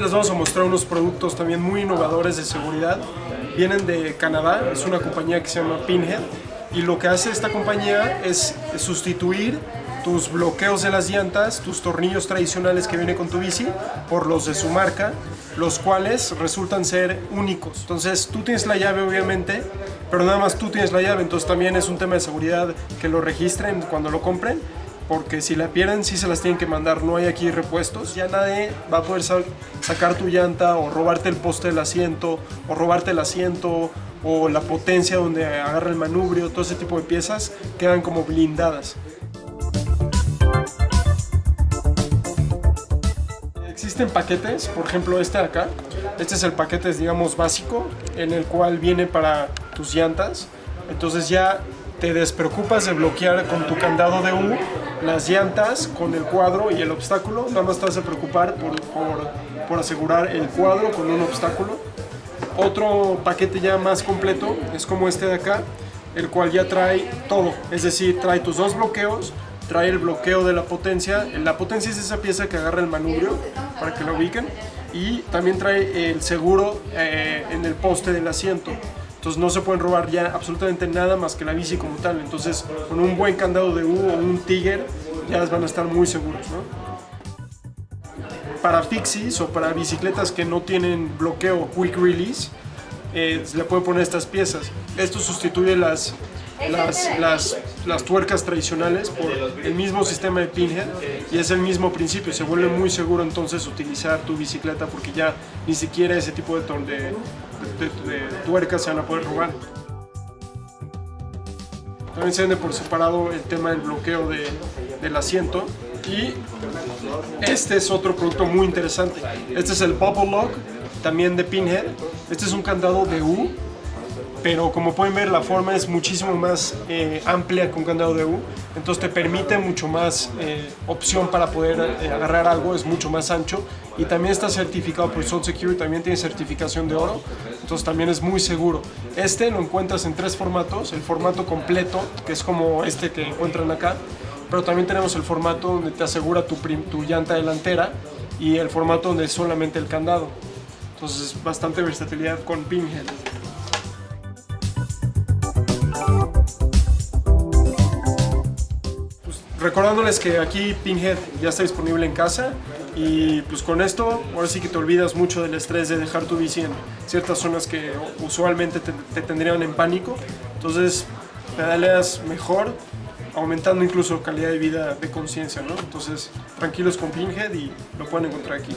les vamos a mostrar unos productos también muy innovadores de seguridad. Vienen de Canadá, es una compañía que se llama Pinhead y lo que hace esta compañía es sustituir tus bloqueos de las llantas, tus tornillos tradicionales que viene con tu bici, por los de su marca, los cuales resultan ser únicos. Entonces tú tienes la llave obviamente, pero nada más tú tienes la llave, entonces también es un tema de seguridad que lo registren cuando lo compren, porque si la pierden sí se las tienen que mandar, no hay aquí repuestos. Ya nadie va a poder sacar tu llanta o robarte el poste del asiento o robarte el asiento o la potencia donde agarra el manubrio, todo ese tipo de piezas quedan como blindadas. Existen paquetes, por ejemplo este de acá, este es el paquete digamos básico en el cual viene para tus llantas, entonces ya te despreocupas de bloquear con tu candado de U las llantas con el cuadro y el obstáculo, nada más te vas a preocupar por, por asegurar el cuadro con un obstáculo. Otro paquete ya más completo es como este de acá, el cual ya trae todo, es decir, trae tus dos bloqueos, trae el bloqueo de la potencia, la potencia es esa pieza que agarra el manubrio para que lo ubiquen y también trae el seguro eh, en el poste del asiento. Entonces no se pueden robar ya absolutamente nada más que la bici como tal. Entonces con un buen candado de U o un Tiger ya van a estar muy seguros. Para fixies o para bicicletas que no tienen bloqueo quick release, eh, le pueden poner estas piezas. Esto sustituye las las, las, las, tuercas tradicionales por el mismo sistema de pinhead y es el mismo principio, se vuelve muy seguro entonces utilizar tu bicicleta porque ya ni siquiera ese tipo de, de, de, tuercas se van a poder robar. También se vende por separado el tema del bloqueo del asiento y este es otro producto muy interesante. Este es el Bubble Lock, también de Pinhead. Este es un candado de U pero como pueden ver la forma es muchísimo más eh, amplia con candado de U, entonces te permite mucho más eh, opción para poder eh, agarrar algo, es mucho más ancho y también está certificado por Soul Security, también tiene certificación de oro, entonces también es muy seguro. Este lo encuentras en tres formatos, el formato completo, que es como este que encuentran acá, pero también tenemos el formato donde te asegura tu, tu llanta delantera y el formato donde es solamente el candado. Entonces bastante versatilidad con Pinhead. Recordándoles que aquí Pinhead ya está disponible en casa y pues con esto ahora sí que te olvidas mucho del estrés de dejar tu bici en ciertas zonas que usualmente te, tendrían en pánico entonces pedaleas mejor aumentando incluso calidad de vida de conciencia ¿no? entonces tranquilos con Pinhead y lo pueden encontrar aquí